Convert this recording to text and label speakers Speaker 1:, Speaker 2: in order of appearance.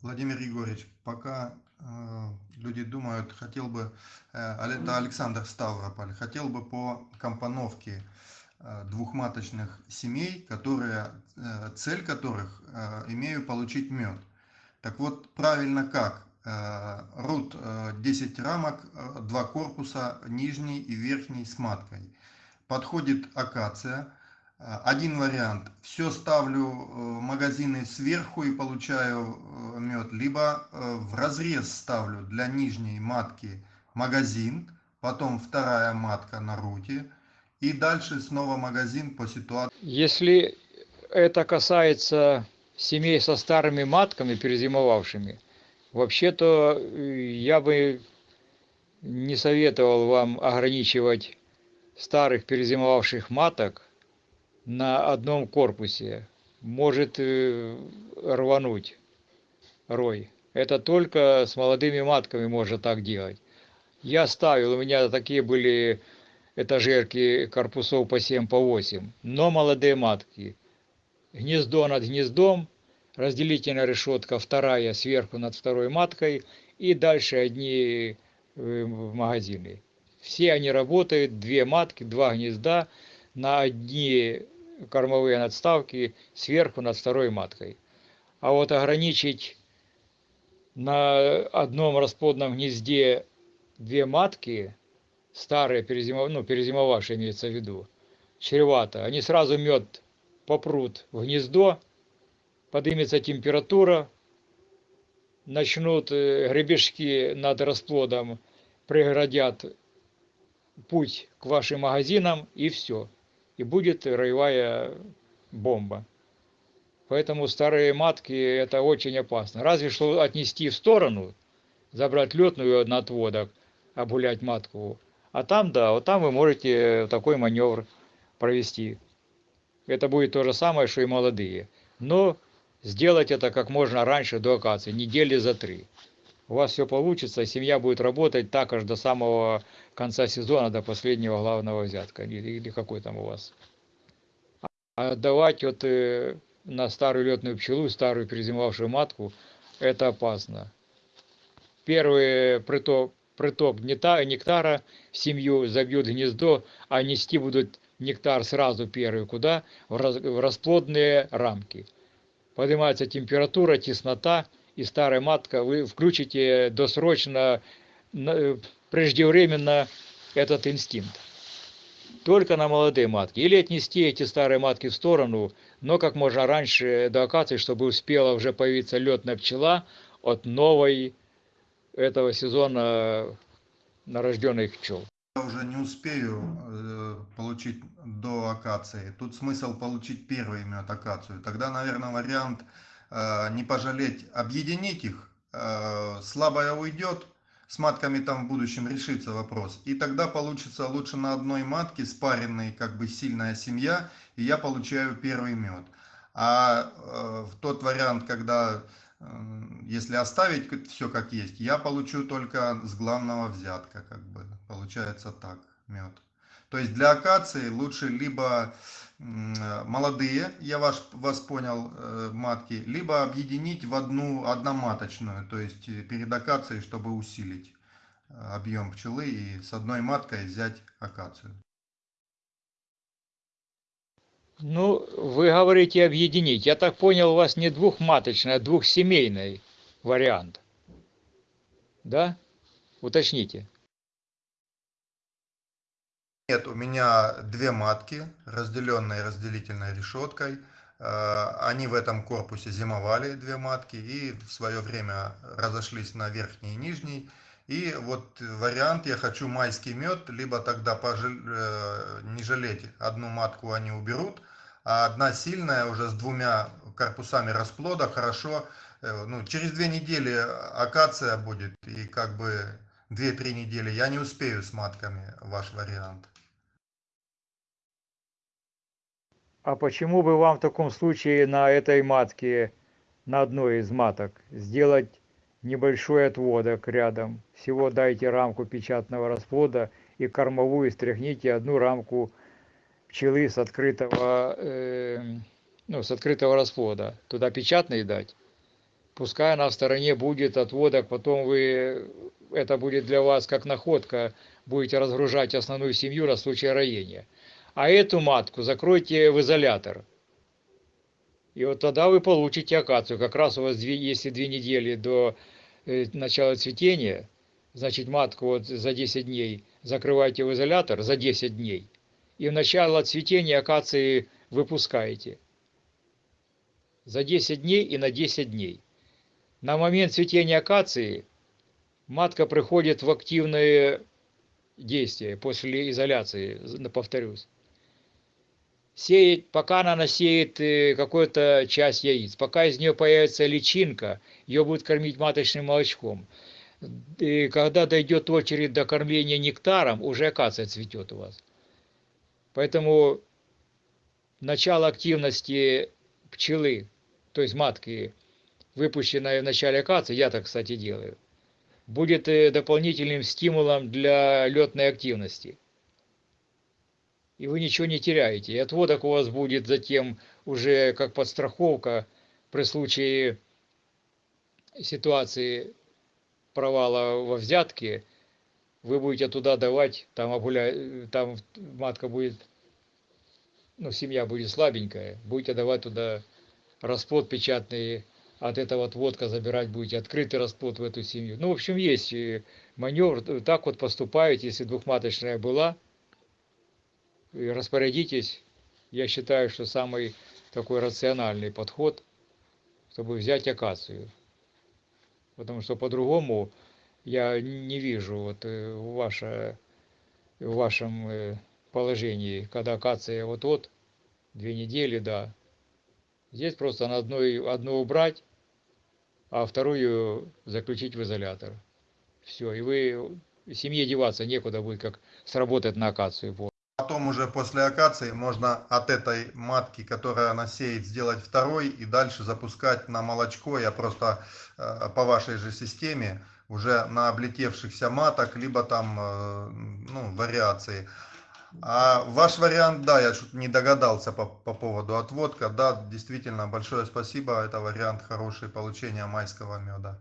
Speaker 1: Владимир Егорович, пока э, люди думают, хотел бы, э, это Александр Ставрополь, хотел бы по компоновке э, двухматочных семей, которые, э, цель которых э, имею получить мед. Так вот, правильно как? Э, рут э, 10 рамок, э, два корпуса, нижний и верхний с маткой. Подходит акация Э, один вариант. Все ставлю э, магазины сверху и получаю э, мед. Либо в разрез ставлю для нижней матки магазин. Потом вторая матка на руте. И дальше снова магазин по ситуации.
Speaker 2: Если это касается семей со старыми матками, перезимовавшими, вообще-то я бы не советовал вам ограничивать старых перезимовавших маток на одном корпусе может э, рвануть рой. Это только с молодыми матками можно так делать. Я ставил, у меня такие были этажерки корпусов по 7, по 8, но молодые матки. Гнездо над гнездом, разделительная решетка вторая сверху над второй маткой и дальше одни э, магазины. Все они работают, две матки, два гнезда на одни кормовые надставки сверху над второй маткой. А вот ограничить на одном расплодном гнезде две матки, старые, перезимов... ну, перезимовавшие имеется в виду, чревато. Они сразу мед попрут в гнездо, поднимется температура, начнут э, гребешки над расплодом, преградят путь к вашим магазинам и все и будет роевая бомба. Поэтому старые матки это очень опасно. Разве что отнести в сторону, забрать летную на отводок, обгулять матку. А там, да, вот там вы можете такой маневр провести. Это будет то же самое, что и молодые. Но сделать это как можно раньше до акации, недели за три. У вас все получится, семья будет работать так аж до самого конца сезона, до последнего главного взятка. Или, или какой там у вас. А отдавать вот э, на старую летную пчелу, старую перезимовавшую матку, это опасно. Первый приток, приток нектара в семью забьют гнездо, а нести будут нектар сразу первый куда? В, раз, в расплодные рамки. Поднимается температура, теснота, и старая матка, вы включите досрочно, преждевременно этот инстинкт. Только на молодые матки. Или отнести эти старые матки в сторону, но как можно раньше до акации, чтобы успела уже появиться летная пчела от новой этого сезона нарожденных пчел.
Speaker 1: Я уже не успею э, получить до акации. Тут смысл получить первый мед акацию. Тогда, наверное, вариант э, не пожалеть, объединить их. Э, слабая уйдет, с матками там в будущем решится вопрос. И тогда получится лучше на одной матке спаренной как бы сильная семья, и я получаю первый мед. А в тот вариант, когда если оставить все как есть, я получу только с главного взятка, как бы получается так мед. То есть для акации лучше либо молодые, я вас, вас понял, э, матки, либо объединить в одну одноматочную, то есть э, перед акацией, чтобы усилить э, объем пчелы и с одной маткой взять акацию.
Speaker 2: Ну, вы говорите объединить. Я так понял, у вас не двухматочный, а двухсемейный вариант. Да? Уточните.
Speaker 1: Нет, у меня две матки, разделенные разделительной решеткой. Э, они в этом корпусе зимовали, две матки, и в свое время разошлись на верхний и нижний. И вот вариант, я хочу майский мед, либо тогда пожаль, э, не жалеть, одну матку они уберут, а одна сильная уже с двумя корпусами расплода, хорошо, э, ну, через две недели акация будет, и как бы две-три недели я не успею с матками ваш вариант.
Speaker 2: А почему бы вам в таком случае на этой матке, на одной из маток, сделать небольшой отводок рядом. Всего дайте рамку печатного расплода и кормовую стряхните одну рамку пчелы с открытого, э, ну, с открытого расплода. Туда печатный дать. Пускай она в стороне будет отводок, потом вы, это будет для вас как находка, будете разгружать основную семью на случай роения. А эту матку закройте в изолятор. И вот тогда вы получите акацию. Как раз у вас, две, если две недели до э, начала цветения, значит матку вот за 10 дней закрываете в изолятор за 10 дней. И в начало цветения акации выпускаете. За 10 дней и на 10 дней. На момент цветения акации матка приходит в активное действие после изоляции, повторюсь сеет, пока она насеет э, какую-то часть яиц, пока из нее появится личинка, ее будет кормить маточным молочком. И когда дойдет очередь до кормления нектаром, уже акация цветет у вас. Поэтому начало активности пчелы, то есть матки, выпущенной в начале акации, я так, кстати, делаю, будет э, дополнительным стимулом для летной активности и вы ничего не теряете. И отводок у вас будет затем уже как подстраховка при случае ситуации провала во взятке, вы будете туда давать, там, обуля... там матка будет, ну, семья будет слабенькая, будете давать туда расплод печатный, от этого отводка забирать будете, открытый расплод в эту семью. Ну, в общем, есть маневр, так вот поступаете, если двухматочная была, распорядитесь. Я считаю, что самый такой рациональный подход, чтобы взять акацию. Потому что по-другому я не вижу вот э, ваше, в вашем э, положении, когда акация вот-вот, две недели, да. Здесь просто на одной, одну убрать, а вторую заключить в изолятор. Все, и вы семье деваться некуда будет, как сработать на акацию
Speaker 1: потом уже после акации можно от этой матки, которая она сеет, сделать второй и дальше запускать на молочко. Я просто э, по вашей же системе уже на облетевшихся маток, либо там э, ну, вариации. А ваш вариант, да, я что-то не догадался по, по поводу отводка. Да, действительно, большое спасибо. Это вариант хороший получения майского меда.